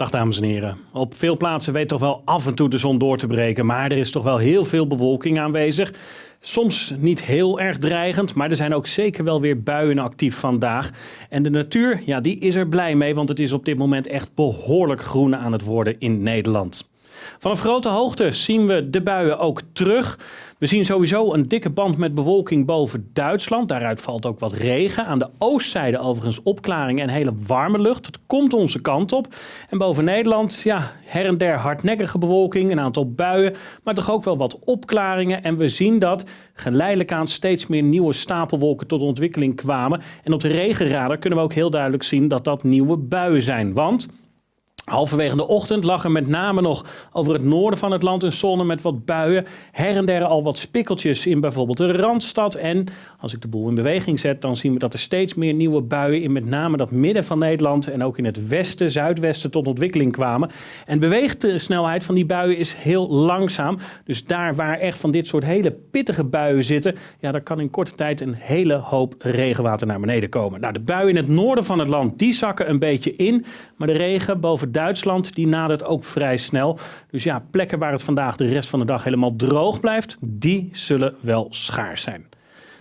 Dag dames en heren. Op veel plaatsen weet toch wel af en toe de zon door te breken, maar er is toch wel heel veel bewolking aanwezig. Soms niet heel erg dreigend, maar er zijn ook zeker wel weer buien actief vandaag. En de natuur, ja, die is er blij mee, want het is op dit moment echt behoorlijk groen aan het worden in Nederland. Vanaf grote hoogte zien we de buien ook terug. We zien sowieso een dikke band met bewolking boven Duitsland. Daaruit valt ook wat regen. Aan de oostzijde overigens opklaringen en hele warme lucht. Het komt onze kant op. En boven Nederland, ja, her en der hardnekkige bewolking, een aantal buien, maar toch ook wel wat opklaringen. En we zien dat geleidelijk aan steeds meer nieuwe stapelwolken tot ontwikkeling kwamen. En op de regenradar kunnen we ook heel duidelijk zien dat dat nieuwe buien zijn. Want Halverwege de ochtend lag er met name nog over het noorden van het land een zon met wat buien. Her en der al wat spikkeltjes in bijvoorbeeld de Randstad. En als ik de boel in beweging zet, dan zien we dat er steeds meer nieuwe buien in met name dat midden van Nederland en ook in het westen, zuidwesten tot ontwikkeling kwamen. En de snelheid van die buien is heel langzaam. Dus daar waar echt van dit soort hele pittige buien zitten, ja, daar kan in korte tijd een hele hoop regenwater naar beneden komen. Nou, de buien in het noorden van het land, die zakken een beetje in. Maar de regen boven Duitsland, die nadert ook vrij snel. Dus ja, plekken waar het vandaag de rest van de dag helemaal droog blijft, die zullen wel schaars zijn.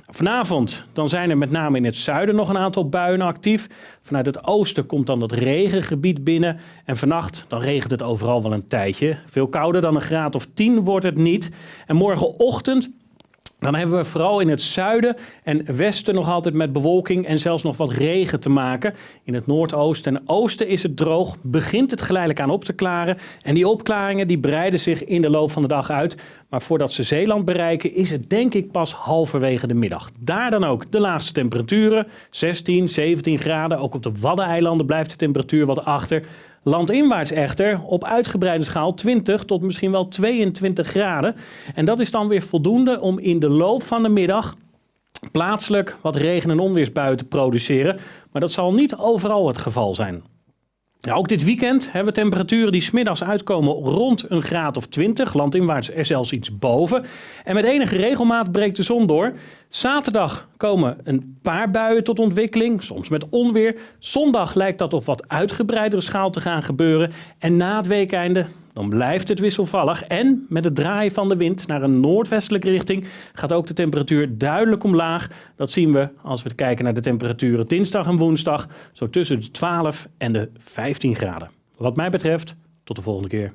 Vanavond dan zijn er met name in het zuiden nog een aantal buien actief. Vanuit het oosten komt dan dat regengebied binnen. En vannacht dan regent het overal wel een tijdje. Veel kouder dan een graad of 10 wordt het niet. En morgenochtend dan hebben we vooral in het zuiden en westen nog altijd met bewolking en zelfs nog wat regen te maken. In het noordoosten en oosten is het droog, begint het geleidelijk aan op te klaren. En die opklaringen die breiden zich in de loop van de dag uit. Maar voordat ze Zeeland bereiken is het denk ik pas halverwege de middag. Daar dan ook de laagste temperaturen, 16, 17 graden. Ook op de Waddeneilanden blijft de temperatuur wat achter. Landinwaarts echter op uitgebreide schaal 20 tot misschien wel 22 graden. En dat is dan weer voldoende om in de loop van de middag plaatselijk wat regen- en onweersbuien te produceren. Maar dat zal niet overal het geval zijn. Ook dit weekend hebben we temperaturen die smiddags uitkomen rond een graad of 20. Landinwaarts er zelfs iets boven. En met enige regelmaat breekt de zon door. Zaterdag komen een paar buien tot ontwikkeling, soms met onweer. Zondag lijkt dat op wat uitgebreidere schaal te gaan gebeuren. En na het weekeinde, dan blijft het wisselvallig. En met het draaien van de wind naar een noordwestelijke richting gaat ook de temperatuur duidelijk omlaag. Dat zien we als we kijken naar de temperaturen dinsdag en woensdag, zo tussen de 12 en de 15 graden. Wat mij betreft, tot de volgende keer.